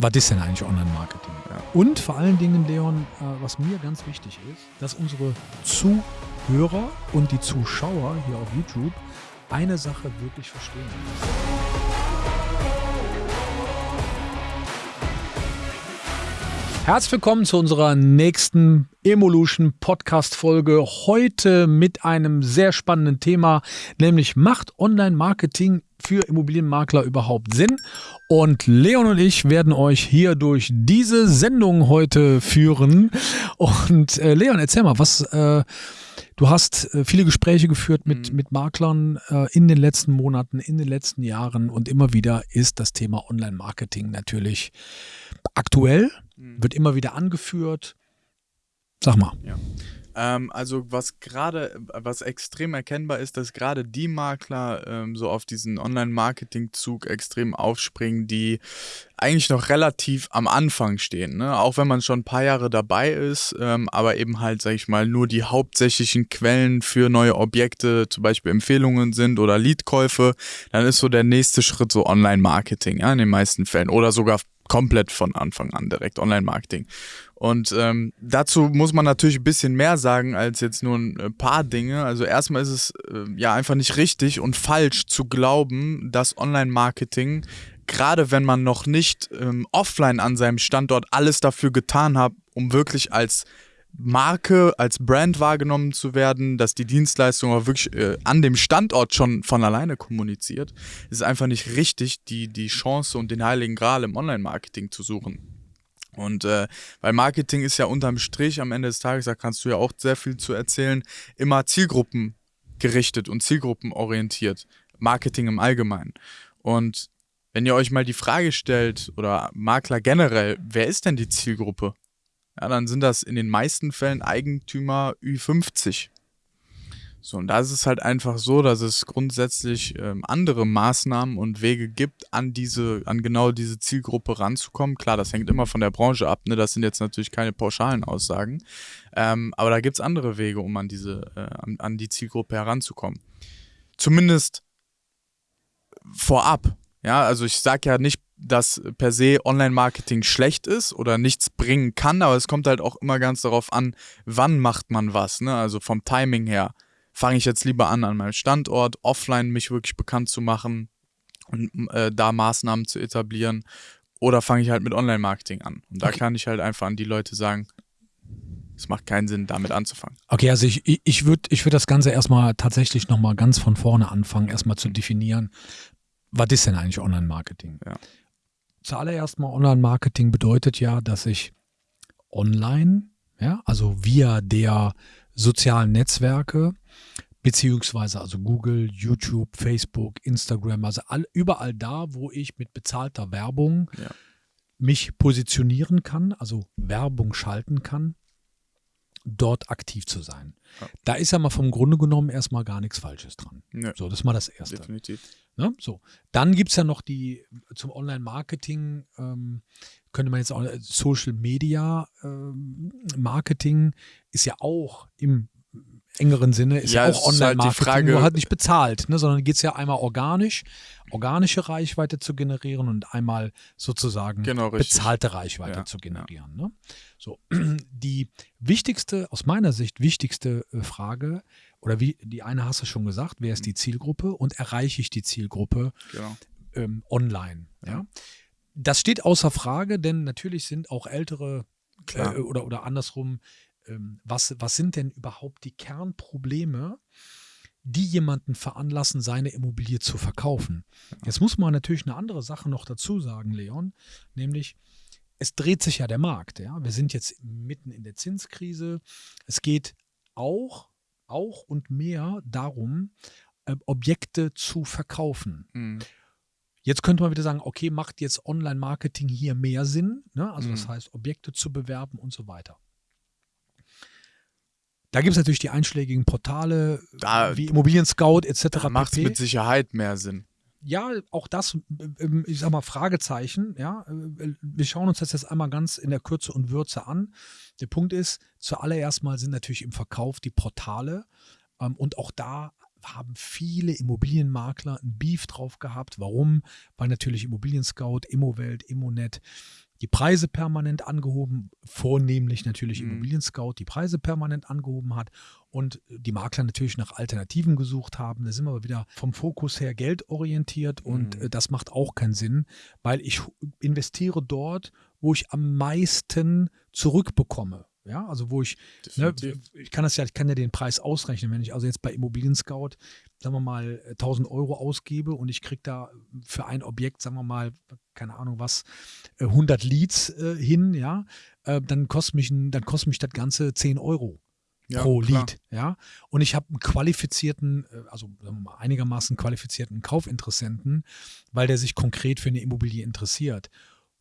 was ist denn eigentlich Online-Marketing? Ja. Und vor allen Dingen, Leon, äh, was mir ganz wichtig ist, dass unsere Zuhörer und die Zuschauer hier auf YouTube eine Sache wirklich verstehen. Herzlich willkommen zu unserer nächsten Evolution Podcast Folge. Heute mit einem sehr spannenden Thema, nämlich macht Online Marketing für Immobilienmakler überhaupt Sinn? Und Leon und ich werden euch hier durch diese Sendung heute führen. Und äh, Leon, erzähl mal, was äh, du hast äh, viele Gespräche geführt mit, mhm. mit Maklern äh, in den letzten Monaten, in den letzten Jahren und immer wieder ist das Thema Online-Marketing natürlich aktuell, mhm. wird immer wieder angeführt. Sag mal. Ja. Ähm, also was gerade, was extrem erkennbar ist, dass gerade die Makler ähm, so auf diesen Online-Marketing-Zug extrem aufspringen, die eigentlich noch relativ am Anfang stehen, ne? auch wenn man schon ein paar Jahre dabei ist, ähm, aber eben halt, sag ich mal, nur die hauptsächlichen Quellen für neue Objekte, zum Beispiel Empfehlungen sind oder Leadkäufe, dann ist so der nächste Schritt so Online-Marketing, ja, in den meisten Fällen oder sogar komplett von Anfang an direkt Online-Marketing. Und ähm, dazu muss man natürlich ein bisschen mehr sagen als jetzt nur ein äh, paar Dinge. Also erstmal ist es äh, ja einfach nicht richtig und falsch zu glauben, dass Online-Marketing, gerade wenn man noch nicht ähm, offline an seinem Standort alles dafür getan hat, um wirklich als Marke, als Brand wahrgenommen zu werden, dass die Dienstleistung auch wirklich äh, an dem Standort schon von alleine kommuniziert, ist einfach nicht richtig, die, die Chance und den heiligen Gral im Online-Marketing zu suchen. Und äh, weil Marketing ist ja unterm Strich am Ende des Tages, da kannst du ja auch sehr viel zu erzählen, immer zielgruppengerichtet und zielgruppenorientiert. Marketing im Allgemeinen. Und wenn ihr euch mal die Frage stellt, oder Makler generell, wer ist denn die Zielgruppe? Ja, dann sind das in den meisten Fällen Eigentümer Ü50. So, und da ist es halt einfach so, dass es grundsätzlich ähm, andere Maßnahmen und Wege gibt, an diese, an genau diese Zielgruppe ranzukommen. Klar, das hängt immer von der Branche ab, ne? Das sind jetzt natürlich keine pauschalen Aussagen. Ähm, aber da gibt es andere Wege, um an diese, äh, an, an die Zielgruppe heranzukommen. Zumindest vorab. Ja, also ich sage ja nicht dass per se Online-Marketing schlecht ist oder nichts bringen kann, aber es kommt halt auch immer ganz darauf an, wann macht man was. Ne? Also vom Timing her fange ich jetzt lieber an, an meinem Standort offline mich wirklich bekannt zu machen und äh, da Maßnahmen zu etablieren. Oder fange ich halt mit Online-Marketing an. Und da okay. kann ich halt einfach an die Leute sagen, es macht keinen Sinn, damit anzufangen. Okay, also ich, ich würde ich würd das Ganze erstmal tatsächlich nochmal ganz von vorne anfangen, erstmal zu definieren, was ist denn eigentlich Online-Marketing? Ja. Zuallererst mal Online-Marketing bedeutet ja, dass ich online, ja, also via der sozialen Netzwerke, beziehungsweise also Google, YouTube, Facebook, Instagram, also all, überall da, wo ich mit bezahlter Werbung ja. mich positionieren kann, also Werbung schalten kann, dort aktiv zu sein. Ja. Da ist ja mal vom Grunde genommen erstmal gar nichts Falsches dran. Ja. So, das ist mal das Erste. Definitiv. Ne? So. Dann gibt es ja noch die zum Online-Marketing, ähm, könnte man jetzt auch Social Media ähm, Marketing ist ja auch im engeren Sinne ist ja, auch Online-Marketing, halt nur halt nicht bezahlt, ne, sondern geht es ja einmal organisch, organische Reichweite zu generieren und einmal sozusagen genau, bezahlte Reichweite ja, zu generieren. Ja. Ne? So, die wichtigste, aus meiner Sicht wichtigste äh, Frage, oder wie die eine hast du schon gesagt, wer ist die Zielgruppe und erreiche ich die Zielgruppe genau. ähm, online? Ja. Das steht außer Frage, denn natürlich sind auch ältere äh, oder, oder andersrum ähm, was, was sind denn überhaupt die Kernprobleme, die jemanden veranlassen, seine Immobilie zu verkaufen. Jetzt muss man natürlich eine andere Sache noch dazu sagen, Leon, nämlich es dreht sich ja der Markt. Ja? Wir sind jetzt mitten in der Zinskrise. Es geht auch, auch und mehr darum, äh, Objekte zu verkaufen. Mhm. Jetzt könnte man wieder sagen, okay, macht jetzt Online-Marketing hier mehr Sinn? Ne? Also mhm. das heißt, Objekte zu bewerben und so weiter. Da gibt es natürlich die einschlägigen Portale da, wie Immobilien Scout etc. Macht mit Sicherheit mehr Sinn. Ja, auch das, ähm, ich sag mal, Fragezeichen. Ja, äh, wir schauen uns das jetzt einmal ganz in der Kürze und Würze an. Der Punkt ist, zuallererst mal sind natürlich im Verkauf die Portale ähm, und auch da haben viele Immobilienmakler ein Beef drauf gehabt. Warum? Weil natürlich Immobilien Scout, Immowelt, Immonet die Preise permanent angehoben, vornehmlich natürlich mhm. Immobilien Scout die Preise permanent angehoben hat und die Makler natürlich nach Alternativen gesucht haben. Da sind wir aber wieder vom Fokus her geldorientiert und mhm. Äh, das macht auch keinen Sinn, weil ich investiere dort, wo ich am meisten zurückbekomme. Ja, also wo ich, ne, ich kann das ja, ich kann ja den Preis ausrechnen. Wenn ich also jetzt bei Immobilien Scout, sagen wir mal, 1000 Euro ausgebe und ich kriege da für ein Objekt, sagen wir mal, keine Ahnung was, 100 äh, Leads äh, hin, ja, äh, dann kostet mich, dann kostet mich das Ganze 10 Euro. Ja, pro klar. Lead, ja. Und ich habe einen qualifizierten, äh, also mal, einigermaßen qualifizierten Kaufinteressenten, weil der sich konkret für eine Immobilie interessiert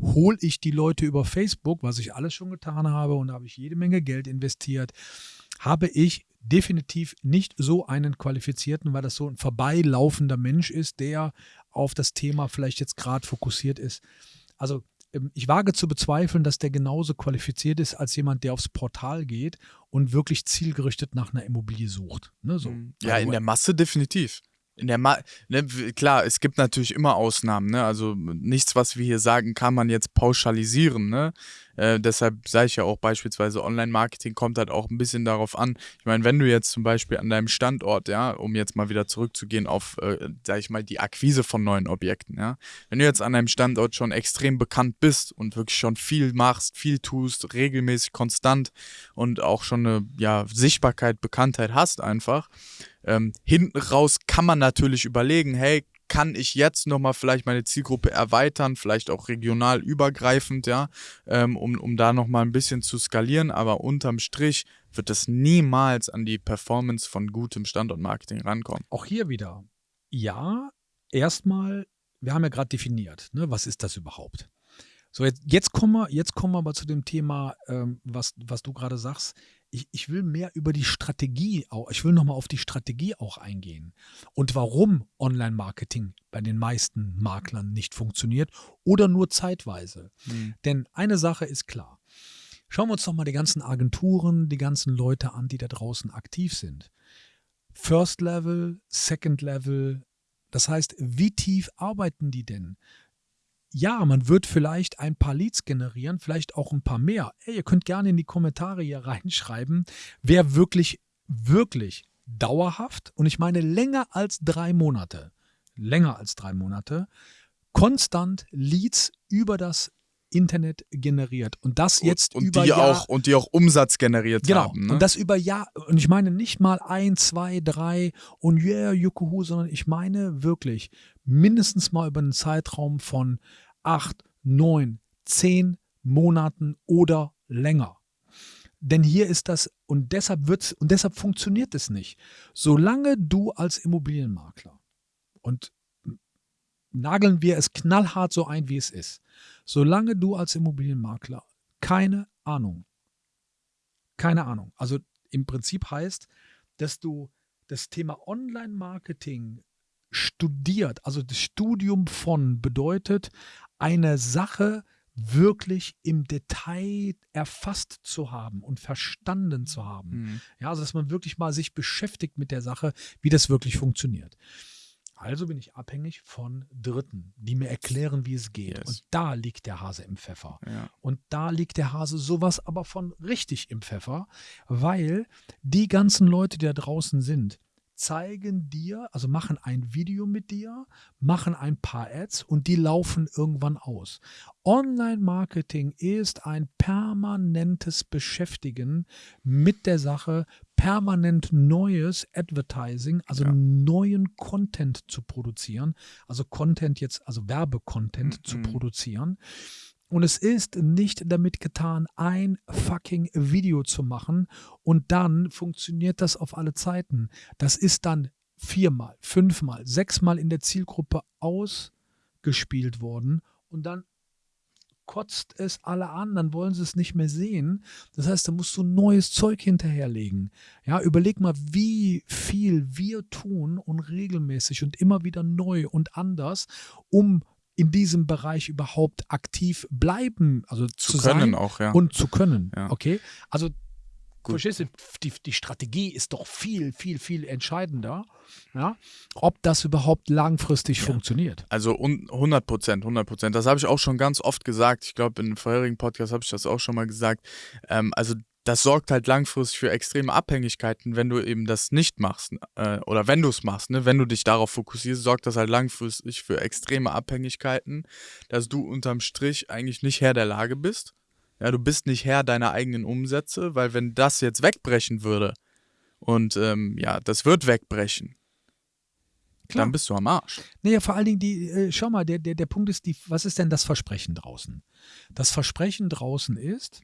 hole ich die Leute über Facebook, was ich alles schon getan habe und da habe ich jede Menge Geld investiert, habe ich definitiv nicht so einen qualifizierten, weil das so ein vorbeilaufender Mensch ist, der auf das Thema vielleicht jetzt gerade fokussiert ist. Also ähm, ich wage zu bezweifeln, dass der genauso qualifiziert ist als jemand, der aufs Portal geht und wirklich zielgerichtet nach einer Immobilie sucht. Ne, so. Mhm. Ja, in der Masse definitiv. In der Ma ne, klar, es gibt natürlich immer Ausnahmen, ne? Also nichts, was wir hier sagen, kann man jetzt pauschalisieren, ne? Äh, deshalb sage ich ja auch beispielsweise Online-Marketing kommt halt auch ein bisschen darauf an. Ich meine, wenn du jetzt zum Beispiel an deinem Standort, ja, um jetzt mal wieder zurückzugehen auf, äh, sage ich mal, die Akquise von neuen Objekten, ja, wenn du jetzt an deinem Standort schon extrem bekannt bist und wirklich schon viel machst, viel tust, regelmäßig, konstant und auch schon eine ja, Sichtbarkeit, Bekanntheit hast einfach, ähm, hinten raus kann man natürlich überlegen, hey, kann ich jetzt nochmal vielleicht meine Zielgruppe erweitern, vielleicht auch regional übergreifend, ja, ähm, um, um da nochmal ein bisschen zu skalieren, aber unterm Strich wird es niemals an die Performance von gutem Standortmarketing rankommen. Auch hier wieder, ja, erstmal, wir haben ja gerade definiert, ne, was ist das überhaupt? So, jetzt, jetzt, kommen wir, jetzt kommen wir aber zu dem Thema, ähm, was, was du gerade sagst ich, ich will mehr über die Strategie, auch, ich will nochmal auf die Strategie auch eingehen und warum Online-Marketing bei den meisten Maklern nicht funktioniert oder nur zeitweise. Mhm. Denn eine Sache ist klar. Schauen wir uns doch mal die ganzen Agenturen, die ganzen Leute an, die da draußen aktiv sind. First Level, Second Level, das heißt, wie tief arbeiten die denn? Ja, man wird vielleicht ein paar Leads generieren, vielleicht auch ein paar mehr. Ey, ihr könnt gerne in die Kommentare hier reinschreiben, wer wirklich, wirklich dauerhaft, und ich meine länger als drei Monate, länger als drei Monate, konstant Leads über das Internet generiert und das jetzt und, und die Jahr, auch und die auch Umsatz generiert genau, haben. Ne? Und das über Jahr und ich meine nicht mal ein, zwei, drei und yeah, Jukuhu, sondern ich meine wirklich mindestens mal über einen Zeitraum von acht, neun, zehn Monaten oder länger. Denn hier ist das, und deshalb wird's, und deshalb funktioniert es nicht. Solange du als Immobilienmakler, und nageln wir es knallhart so ein, wie es ist, solange du als Immobilienmakler keine Ahnung, keine Ahnung, also im Prinzip heißt, dass du das Thema Online-Marketing studiert, also das Studium von bedeutet, eine Sache wirklich im Detail erfasst zu haben und verstanden zu haben. Mhm. Ja, also dass man wirklich mal sich beschäftigt mit der Sache, wie das wirklich funktioniert. Also bin ich abhängig von Dritten, die mir erklären, wie es geht. Yes. Und da liegt der Hase im Pfeffer. Ja. Und da liegt der Hase sowas aber von richtig im Pfeffer, weil die ganzen Leute, die da draußen sind, zeigen dir, also machen ein Video mit dir, machen ein paar Ads und die laufen irgendwann aus. Online-Marketing ist ein permanentes Beschäftigen mit der Sache, permanent neues Advertising, also ja. neuen Content zu produzieren, also Content jetzt, also Werbecontent mhm. zu produzieren. Und es ist nicht damit getan, ein fucking Video zu machen und dann funktioniert das auf alle Zeiten. Das ist dann viermal, fünfmal, sechsmal in der Zielgruppe ausgespielt worden und dann kotzt es alle an, dann wollen sie es nicht mehr sehen. Das heißt, da musst du neues Zeug hinterherlegen. Ja, überleg mal, wie viel wir tun und regelmäßig und immer wieder neu und anders, um in diesem Bereich überhaupt aktiv bleiben, also zu, zu können sein auch, ja. und zu können. Ja. Okay, also verstehst du, die, die Strategie ist doch viel, viel, viel entscheidender, ja, ob das überhaupt langfristig ja. funktioniert. Also 100 Prozent, 100 Prozent. Das habe ich auch schon ganz oft gesagt. Ich glaube, in einem vorherigen Podcast habe ich das auch schon mal gesagt. Ähm, also das sorgt halt langfristig für extreme Abhängigkeiten, wenn du eben das nicht machst äh, oder wenn du es machst, ne? wenn du dich darauf fokussierst, sorgt das halt langfristig für extreme Abhängigkeiten, dass du unterm Strich eigentlich nicht Herr der Lage bist. Ja, du bist nicht Herr deiner eigenen Umsätze, weil wenn das jetzt wegbrechen würde und ähm, ja, das wird wegbrechen, Klar. dann bist du am Arsch. Naja, vor allen Dingen, die, äh, schau mal, der, der, der Punkt ist, die, was ist denn das Versprechen draußen? Das Versprechen draußen ist,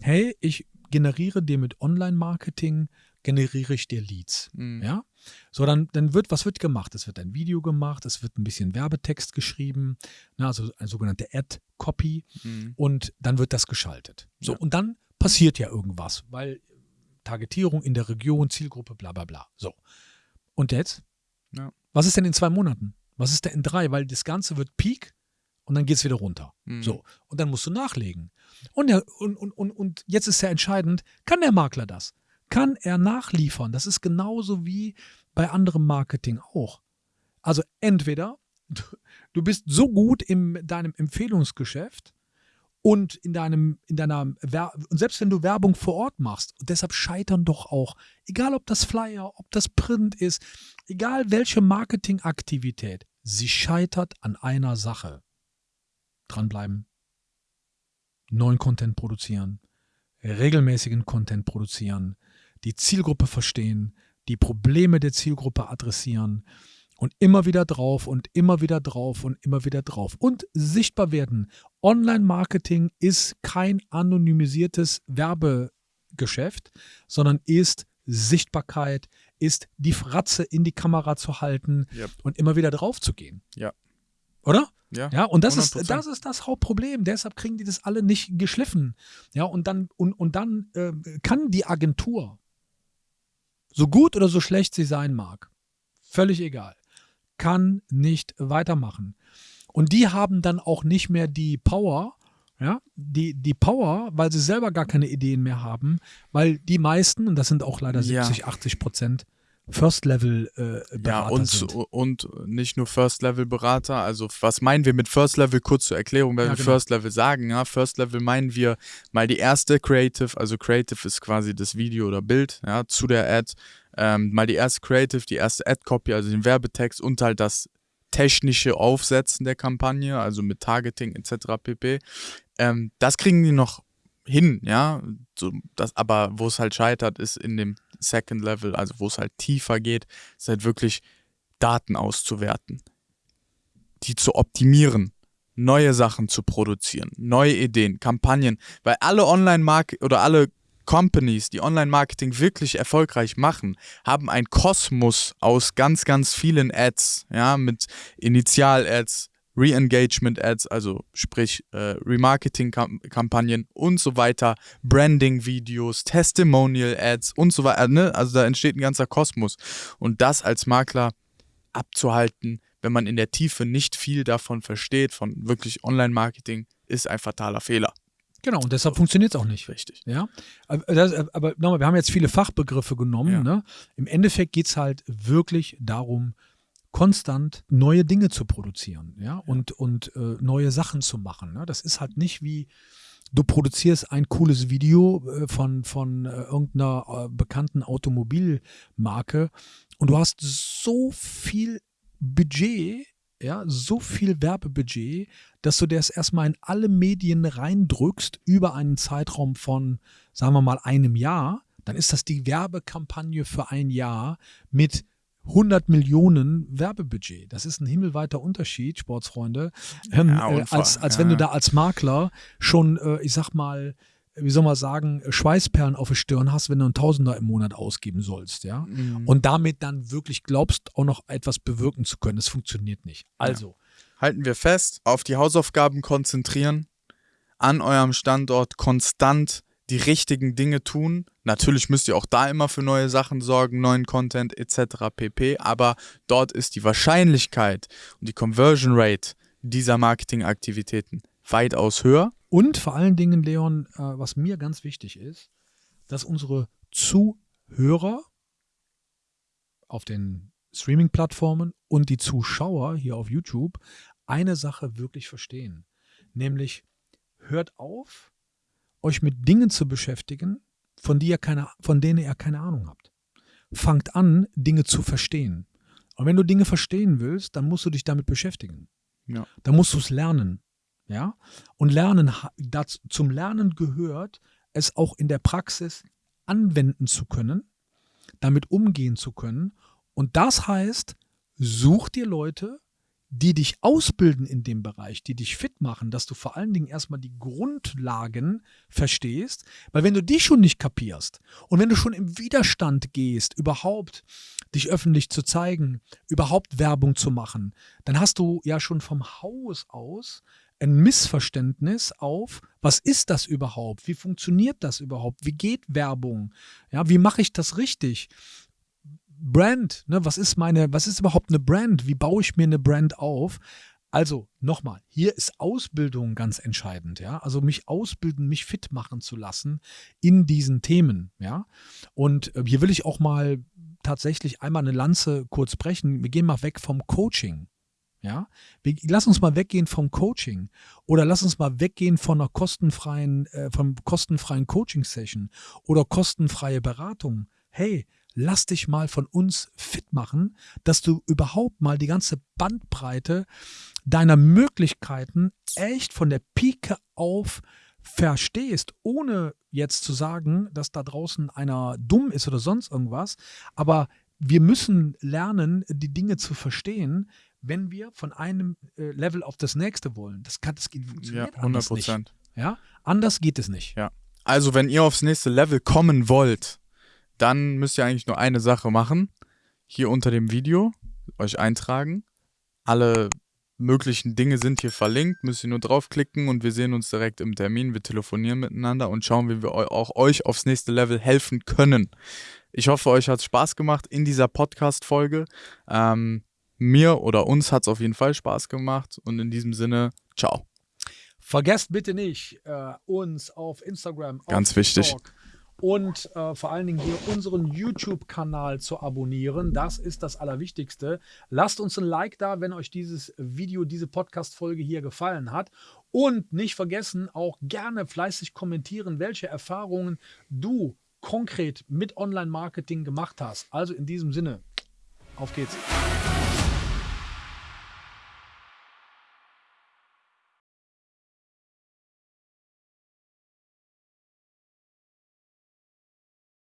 hey, ich generiere dir mit Online-Marketing, generiere ich dir Leads. Mhm. Ja? So, dann, dann wird, was wird gemacht? Es wird ein Video gemacht, es wird ein bisschen Werbetext geschrieben, na, also eine sogenannte Ad-Copy mhm. und dann wird das geschaltet. So, ja. und dann passiert ja irgendwas, weil Targetierung in der Region, Zielgruppe, bla bla bla. So. Und jetzt? Ja. Was ist denn in zwei Monaten? Was ist denn in drei? Weil das Ganze wird Peak und dann geht es wieder runter. Mhm. So. Und dann musst du nachlegen. Und, der, und, und, und, und jetzt ist ja entscheidend, kann der Makler das? Kann er nachliefern? Das ist genauso wie bei anderem Marketing auch. Also entweder du, bist so gut in deinem Empfehlungsgeschäft und in deinem, in deiner, und selbst wenn du Werbung vor Ort machst, und deshalb scheitern doch auch, egal ob das Flyer, ob das Print ist, egal welche Marketingaktivität, sie scheitert an einer Sache dranbleiben, neuen Content produzieren, regelmäßigen Content produzieren, die Zielgruppe verstehen, die Probleme der Zielgruppe adressieren und immer wieder drauf und immer wieder drauf und immer wieder drauf und sichtbar werden. Online-Marketing ist kein anonymisiertes Werbegeschäft, sondern ist Sichtbarkeit, ist die Fratze in die Kamera zu halten yep. und immer wieder drauf zu gehen. Ja. Oder? Ja, ja und das ist, das ist das Hauptproblem. Deshalb kriegen die das alle nicht geschliffen. Ja, und dann, und, und dann äh, kann die Agentur, so gut oder so schlecht sie sein mag, völlig egal, kann nicht weitermachen. Und die haben dann auch nicht mehr die Power, ja, die, die Power, weil sie selber gar keine Ideen mehr haben, weil die meisten, und das sind auch leider 70, ja. 80 Prozent, First-Level-Berater äh, ja, und, sind. und nicht nur First-Level-Berater. Also, was meinen wir mit First-Level? Kurz zur Erklärung, weil ja, wir genau. First-Level sagen. Ja, First-Level meinen wir mal die erste Creative. Also, Creative ist quasi das Video oder Bild ja, zu der Ad. Ähm, mal die erste Creative, die erste Ad-Copy, also den Werbetext und halt das technische Aufsetzen der Kampagne, also mit Targeting etc. pp. Ähm, das kriegen die noch hin, ja. So, das, aber wo es halt scheitert, ist in dem Second Level, also wo es halt tiefer geht, ist halt wirklich Daten auszuwerten, die zu optimieren, neue Sachen zu produzieren, neue Ideen, Kampagnen, weil alle Online-Market oder alle Companies, die Online-Marketing wirklich erfolgreich machen, haben ein Kosmos aus ganz, ganz vielen Ads, ja, mit Initial-Ads, Re-Engagement-Ads, also sprich äh, Remarketing-Kampagnen und so weiter, Branding-Videos, Testimonial-Ads und so weiter. Ne? Also da entsteht ein ganzer Kosmos. Und das als Makler abzuhalten, wenn man in der Tiefe nicht viel davon versteht, von wirklich Online-Marketing, ist ein fataler Fehler. Genau, und deshalb funktioniert es auch nicht. Richtig. Ja? Aber, das, aber nochmal, wir haben jetzt viele Fachbegriffe genommen. Ja. Ne? Im Endeffekt geht es halt wirklich darum, konstant neue Dinge zu produzieren, ja, und, und äh, neue Sachen zu machen. Ne? Das ist halt nicht wie, du produzierst ein cooles Video äh, von, von äh, irgendeiner äh, bekannten Automobilmarke und du hast so viel Budget, ja, so viel Werbebudget, dass du das erstmal in alle Medien reindrückst über einen Zeitraum von, sagen wir mal, einem Jahr, dann ist das die Werbekampagne für ein Jahr mit 100 Millionen Werbebudget. Das ist ein himmelweiter Unterschied, Sportsfreunde, ähm, ja, äh, als, als ja. wenn du da als Makler schon, äh, ich sag mal, wie soll man sagen, Schweißperlen auf der Stirn hast, wenn du einen Tausender im Monat ausgeben sollst, ja. Mhm. Und damit dann wirklich glaubst, auch noch etwas bewirken zu können. Das funktioniert nicht. Also. Ja. Halten wir fest, auf die Hausaufgaben konzentrieren, an eurem Standort konstant die richtigen Dinge tun. Natürlich müsst ihr auch da immer für neue Sachen sorgen, neuen Content etc. pp. Aber dort ist die Wahrscheinlichkeit und die Conversion Rate dieser Marketingaktivitäten weitaus höher. Und vor allen Dingen, Leon, äh, was mir ganz wichtig ist, dass unsere Zuhörer auf den Streaming-Plattformen und die Zuschauer hier auf YouTube eine Sache wirklich verstehen. Nämlich, hört auf, euch mit Dingen zu beschäftigen, von, die ihr keine, von denen ihr keine Ahnung habt. Fangt an, Dinge zu verstehen. Und wenn du Dinge verstehen willst, dann musst du dich damit beschäftigen. Ja. Dann musst du es lernen. Ja? Und Lernen, das, zum Lernen gehört, es auch in der Praxis anwenden zu können, damit umgehen zu können. Und das heißt, such dir Leute, die dich ausbilden in dem Bereich, die dich fit machen, dass du vor allen Dingen erstmal die Grundlagen verstehst, weil wenn du die schon nicht kapierst und wenn du schon im Widerstand gehst, überhaupt dich öffentlich zu zeigen, überhaupt Werbung zu machen, dann hast du ja schon vom Haus aus ein Missverständnis auf, was ist das überhaupt? Wie funktioniert das überhaupt? Wie geht Werbung? Ja, wie mache ich das richtig? Brand, ne, was ist meine, was ist überhaupt eine Brand? Wie baue ich mir eine Brand auf? Also nochmal, hier ist Ausbildung ganz entscheidend, ja. Also mich ausbilden, mich fit machen zu lassen in diesen Themen, ja. Und äh, hier will ich auch mal tatsächlich einmal eine Lanze kurz brechen. Wir gehen mal weg vom Coaching. Ja, wir, lass uns mal weggehen vom Coaching oder lass uns mal weggehen von einer kostenfreien, äh, vom kostenfreien Coaching-Session oder kostenfreie Beratung. Hey, lass dich mal von uns fit machen, dass du überhaupt mal die ganze Bandbreite deiner Möglichkeiten echt von der Pike auf verstehst, ohne jetzt zu sagen, dass da draußen einer dumm ist oder sonst irgendwas. Aber wir müssen lernen, die Dinge zu verstehen, wenn wir von einem äh, Level auf das nächste wollen. Das kann, das geht, funktioniert ja, 100 Prozent. Ja, anders geht es nicht. Ja. Also wenn ihr aufs nächste Level kommen wollt, dann müsst ihr eigentlich nur eine Sache machen. Hier unter dem Video euch eintragen. Alle möglichen Dinge sind hier verlinkt, müsst ihr nur draufklicken und wir sehen uns direkt im Termin. Wir telefonieren miteinander und schauen, wie wir auch euch aufs nächste Level helfen können. Ich hoffe, euch hat es Spaß gemacht in dieser Podcast-Folge. Ähm, mir oder uns hat es auf jeden Fall Spaß gemacht und in diesem Sinne, ciao. Vergesst bitte nicht, äh, uns auf Instagram, Ganz auf wichtig. TikTok, und äh, vor allen Dingen hier unseren YouTube-Kanal zu abonnieren. Das ist das Allerwichtigste. Lasst uns ein Like da, wenn euch dieses Video, diese Podcast-Folge hier gefallen hat. Und nicht vergessen, auch gerne fleißig kommentieren, welche Erfahrungen du konkret mit Online-Marketing gemacht hast. Also in diesem Sinne, auf geht's.